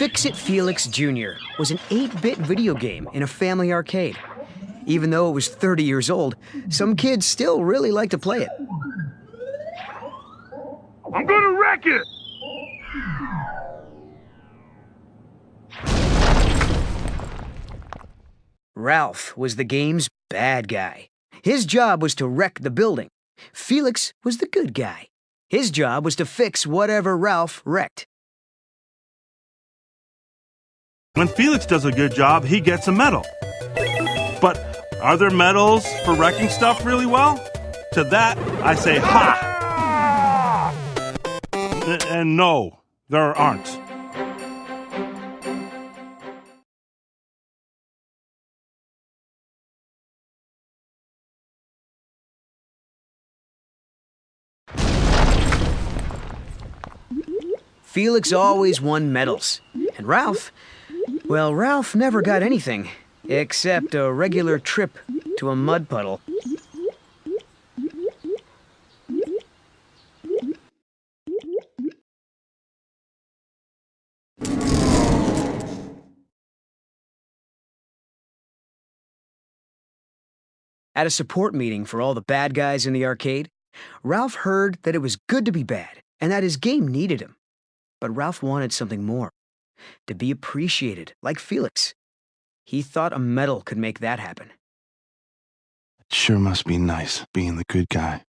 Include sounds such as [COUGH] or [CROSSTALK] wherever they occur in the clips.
Fix-It Felix Jr. was an 8-bit video game in a family arcade. Even though it was 30 years old, some kids still really like to play it. I'm gonna wreck it! Ralph was the game's bad guy. His job was to wreck the building. Felix was the good guy. His job was to fix whatever Ralph wrecked. When Felix does a good job, he gets a medal. But are there medals for wrecking stuff really well? To that, I say ha! And no, there aren't. Felix always won medals. And Ralph, well, Ralph never got anything, except a regular trip to a mud puddle. At a support meeting for all the bad guys in the arcade, Ralph heard that it was good to be bad and that his game needed him. But Ralph wanted something more to be appreciated, like Felix. He thought a medal could make that happen. It sure must be nice being the good guy.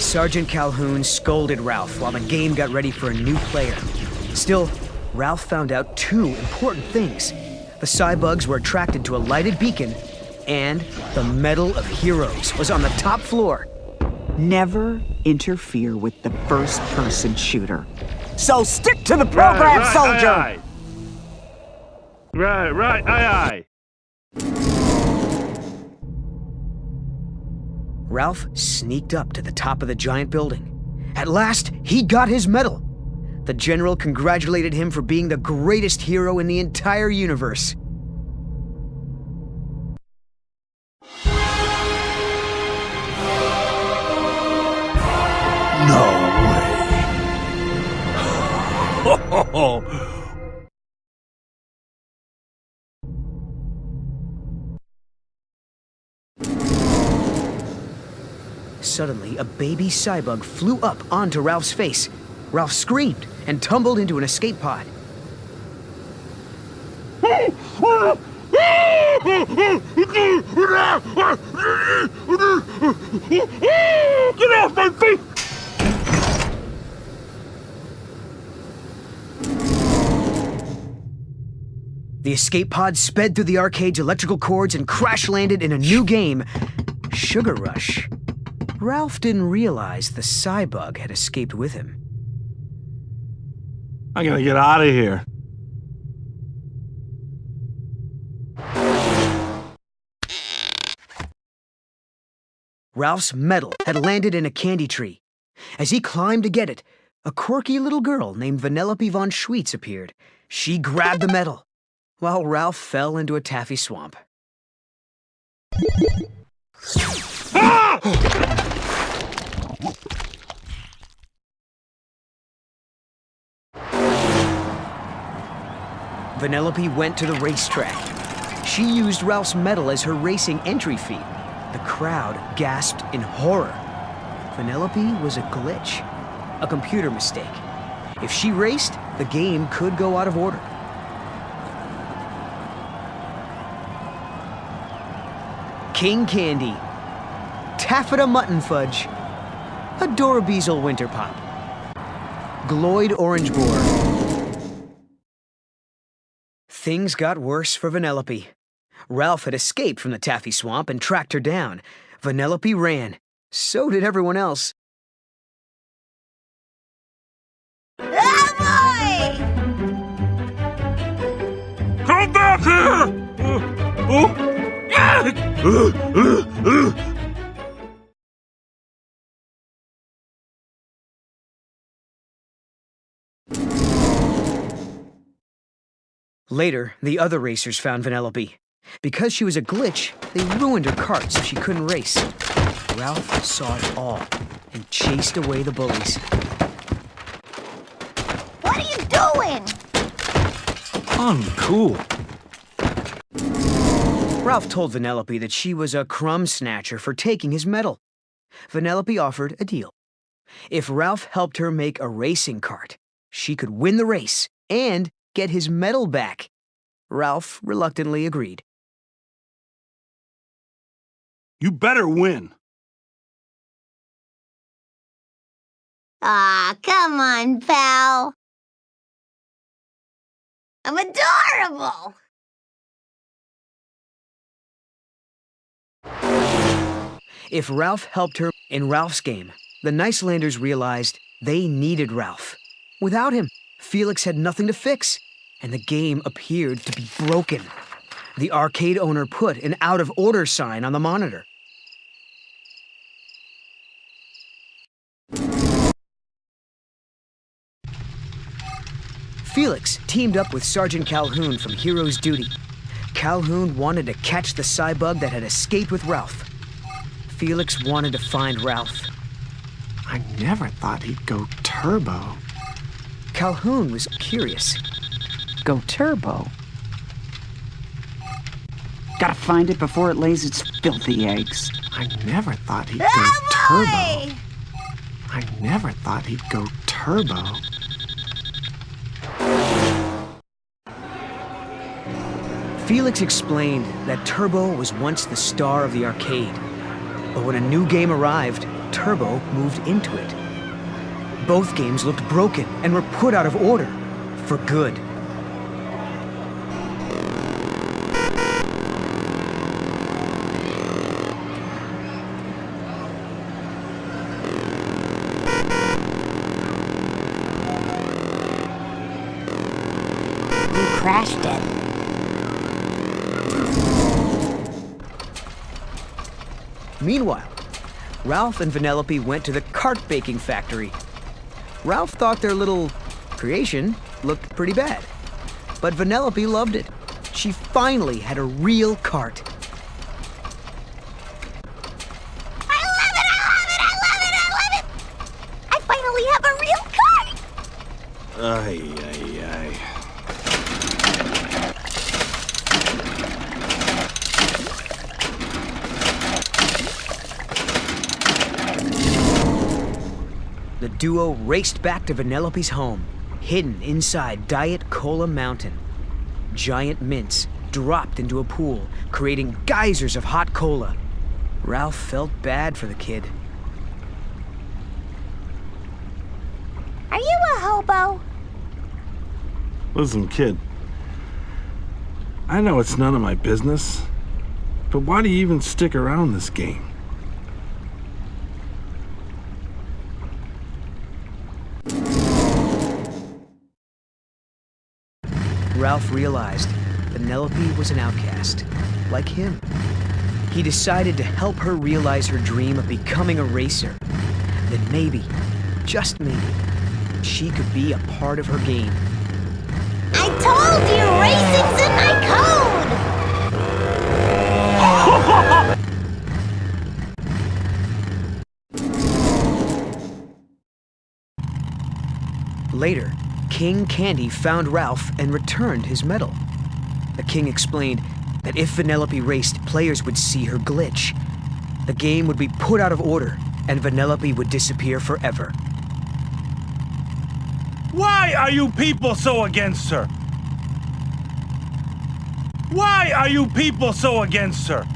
Sergeant Calhoun scolded Ralph while the game got ready for a new player. Still, Ralph found out two important things. The Cybugs were attracted to a lighted beacon, and the Medal of Heroes was on the top floor. Never interfere with the first-person shooter. So stick to the program, right, right, soldier! Aye, aye. Right, right, aye, aye. Ralph sneaked up to the top of the giant building. At last, he got his medal. The general congratulated him for being the greatest hero in the entire universe. No way. [LAUGHS] [LAUGHS] Suddenly, a baby Cybug flew up onto Ralph's face. Ralph screamed and tumbled into an escape pod. Get off my feet! The escape pod sped through the arcade's electrical cords and crash landed in a new game, Sugar Rush. Ralph didn't realize the Cybug had escaped with him. I'm gonna get out of here. Ralph's medal had landed in a candy tree. As he climbed to get it, a quirky little girl named Vanellope von Schweetz appeared. She grabbed the medal, while Ralph fell into a taffy swamp. Ah! Vanellope went to the racetrack. She used Ralph's medal as her racing entry fee. The crowd gasped in horror. Vanellope was a glitch, a computer mistake. If she raced, the game could go out of order. King Candy, Taffyta Muttonfudge, Adorabeezle Winterpop, Gloyd Orangeboar. Things got worse for Vanellope. Ralph had escaped from the taffy swamp and tracked her down. Vanellope ran. So did everyone else. Come back here! Uh, oh. [LAUGHS] [LAUGHS] Later, the other racers found Vanellope. Because she was a glitch, they ruined her cart so she couldn't race. Ralph saw it all and chased away the bullies. What are you doing? Uncool. Ralph told Vanellope that she was a crumb snatcher for taking his medal. Vanellope offered a deal. If Ralph helped her make a racing cart, she could win the race and get his medal back. Ralph reluctantly agreed. You better win. Aw, come on, pal. I'm adorable. If Ralph helped her in Ralph's game, the Nicelanders realized they needed Ralph. Without him, Felix had nothing to fix, and the game appeared to be broken. The arcade owner put an out of order sign on the monitor. Felix teamed up with Sergeant Calhoun from Hero's Duty. Calhoun wanted to catch the Cybug that had escaped with Ralph. Felix wanted to find Ralph. I never thought he'd go turbo. Calhoun was curious. Go turbo. Gotta find it before it lays its filthy eggs. I never thought he'd go Oh, turbo. I never thought he'd go turbo. Felix explained that Turbo was once the star of the arcade. But when a new game arrived, Turbo moved into it. Both games looked broken and were put out of order. For good. You crashed it. Meanwhile, Ralph and Vanellope went to the cart baking factory. Ralph thought their little creation looked pretty bad. But Vanellope loved it. She finally had a real cart. I love it! I love it! I love it! I love it! I finally have a real cart! Ay, ay, ay. Duo raced back to Vanellope's home, hidden inside Diet Cola Mountain. Giant mints dropped into a pool, creating geysers of hot cola. Ralph felt bad for the kid. Are you a hobo? Listen, kid. I know it's none of my business, but why do you even stick around this game? Ralph realized Vanellope was an outcast, like him. He decided to help her realize her dream of becoming a racer. Then maybe, just maybe, she could be a part of her game. I told you racing's in my code! [LAUGHS] Later, King Candy found Ralph and returned his medal. The king explained that if Vanellope raced, players would see her glitch. The game would be put out of order, and Vanellope would disappear forever. Why are you people so against her? Why are you people so against her?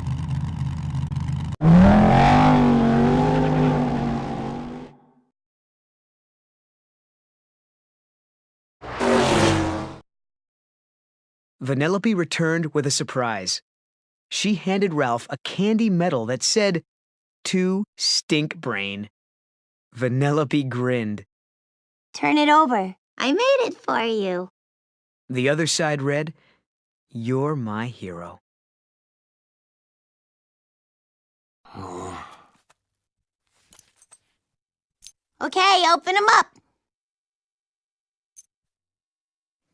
Vanellope returned with a surprise. She handed Ralph a candy medal that said, To Stink Brain. Vanellope grinned. Turn it over. I made it for you. The other side read, You're my hero. Okay, open them up.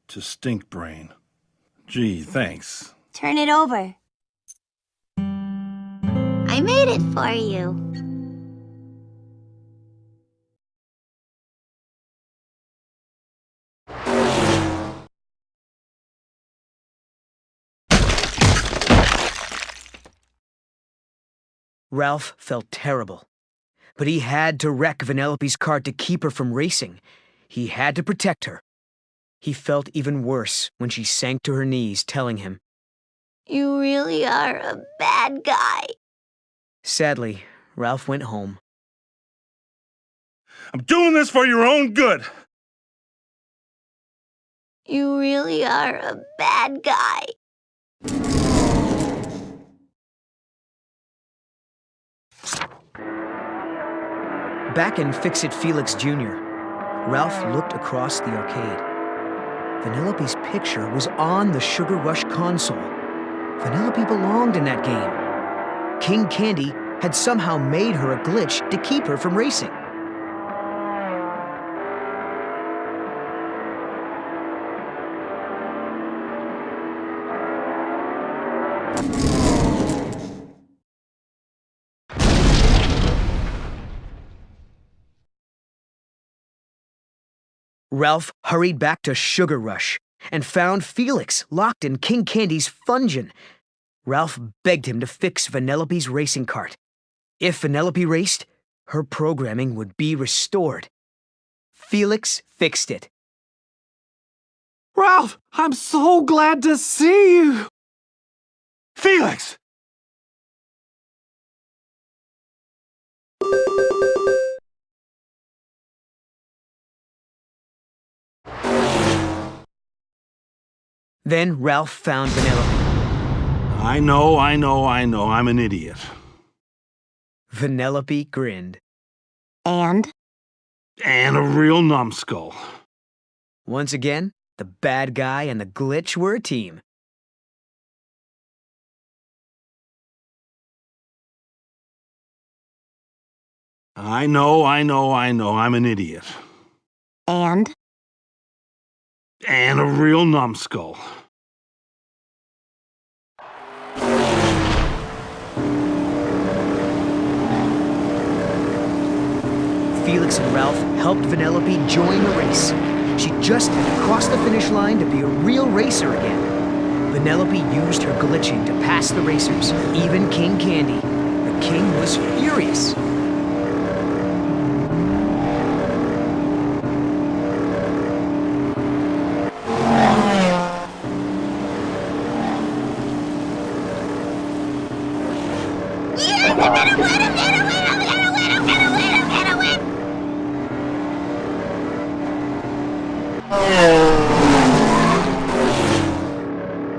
To stink brain. Gee, thanks. Turn it over. I made it for you. Ralph felt terrible. But he had to wreck Vanellope's cart to keep her from racing. He had to protect her. He felt even worse when she sank to her knees, telling him, You really are a bad guy. Sadly, Ralph went home. I'm doing this for your own good. You really are a bad guy. Back in Fix It Felix Jr., Ralph looked across the arcade. Vanellope's picture was on the Sugar Rush console. Vanellope belonged in that game. King Candy had somehow made her a glitch to keep her from racing. Ralph hurried back to Sugar Rush and found Felix locked in King Candy's Fungeon. Ralph begged him to fix Vanellope's racing cart. If Vanellope raced, her programming would be restored. Felix fixed it. Ralph, I'm so glad to see you. Felix! Then Ralph found Vanellope. I know, I know, I know, I'm an idiot. Vanellope grinned. And? And a real numbskull. Once again, the bad guy and the glitch were a team. I know, I know, I know, I'm an idiot. And? And a real numbskull. Felix and Ralph helped Vanellope join the race. She just had to cross the finish line to be a real racer again. Vanellope used her glitching to pass the racers, even King Candy. The king was furious. Yes, I'm gonna win! I'm gonna win! I'm gonna win! I'm gonna win! I'm gonna win!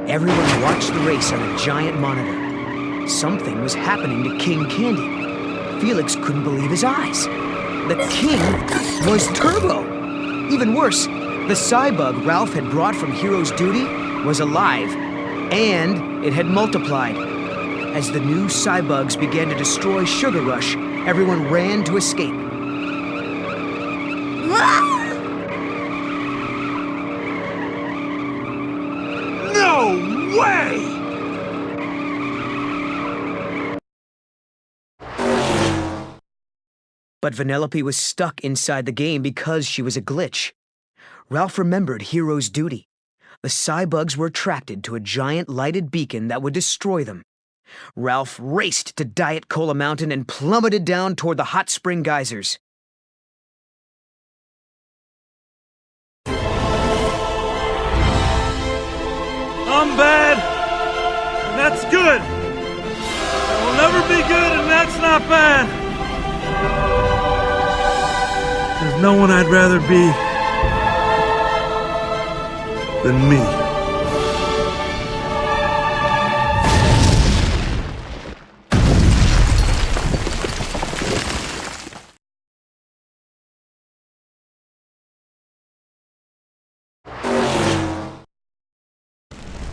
Everyone watched the race on a giant monitor. Something was happening to King Candy. Felix couldn't believe his eyes. The king was Turbo. Even worse, the Cybug Ralph had brought from Hero's Duty was alive, and it had multiplied. As the new Cybugs began to destroy Sugar Rush, everyone ran to escape. But Vanellope was stuck inside the game because she was a glitch. Ralph remembered Hero's Duty. The Cybugs were attracted to a giant lighted beacon that would destroy them. Ralph raced to Diet Cola Mountain and plummeted down toward the hot spring geysers. I'm bad, and that's good. I will never be good, and that's not bad. There's no one I'd rather be than me.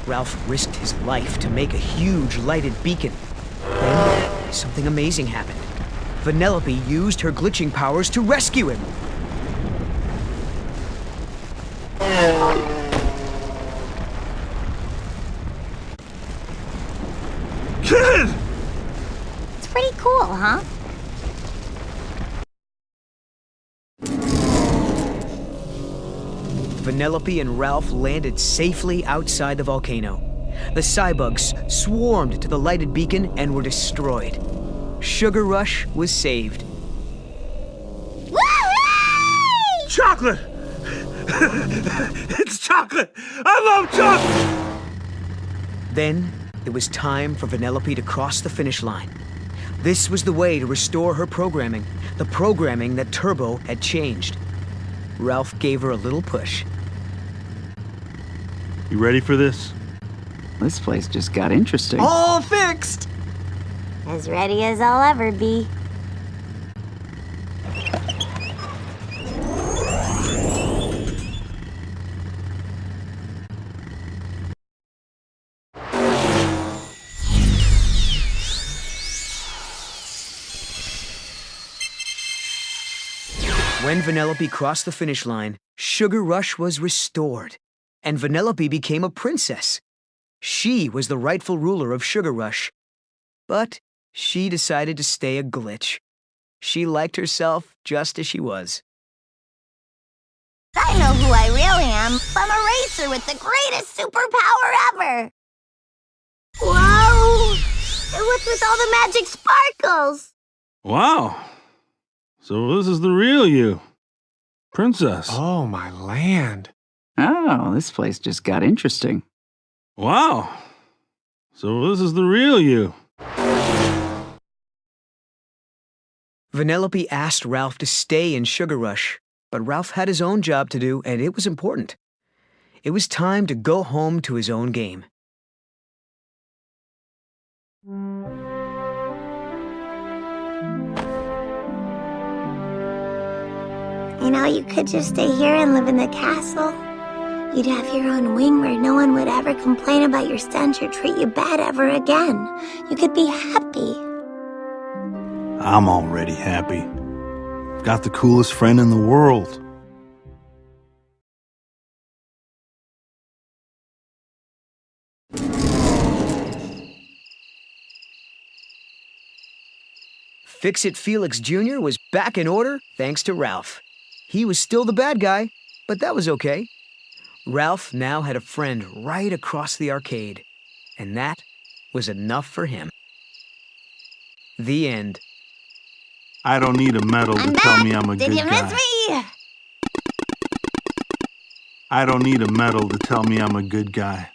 Ralph risked his life to make a huge lighted beacon. Then, something amazing happened. Vanellope used her glitching powers to rescue him. Kid! It's pretty cool, huh? Vanellope and Ralph landed safely outside the volcano. The cybugs swarmed to the lighted beacon and were destroyed. Sugar Rush was saved. Woo-hoo! Chocolate! [LAUGHS] it's chocolate! I love chocolate! Then it was time for Vanellope to cross the finish line. This was the way to restore her programming, the programming that Turbo had changed. Ralph gave her a little push. You ready for this? This place just got interesting. All fixed! As ready as I'll ever be. When Vanellope crossed the finish line, Sugar Rush was restored, and Vanellope became a princess. She was the rightful ruler of Sugar Rush. But she decided to stay a glitch. She liked herself just as she was. I know who I really am. I'm a racer with the greatest superpower ever. Whoa! And what's with all the magic sparkles? Wow. So this is the real you. Princess. Oh, my land. Oh, this place just got interesting. Wow. So this is the real you. Vanellope asked Ralph to stay in Sugar Rush, but Ralph had his own job to do, and it was important. It was time to go home to his own game. You know, you could just stay here and live in the castle. You'd have your own wing where no one would ever complain about your stench or treat you bad ever again. You could be happy. I'm already happy. Got the coolest friend in the world. Fix-It Felix Jr. was back in order thanks to Ralph. He was still the bad guy, but that was okay. Ralph now had a friend right across the arcade, and that was enough for him. The end. I don't need a medal to I'm tell back. me I'm a Did good you miss guy. me? I don't need a medal to tell me I'm a good guy.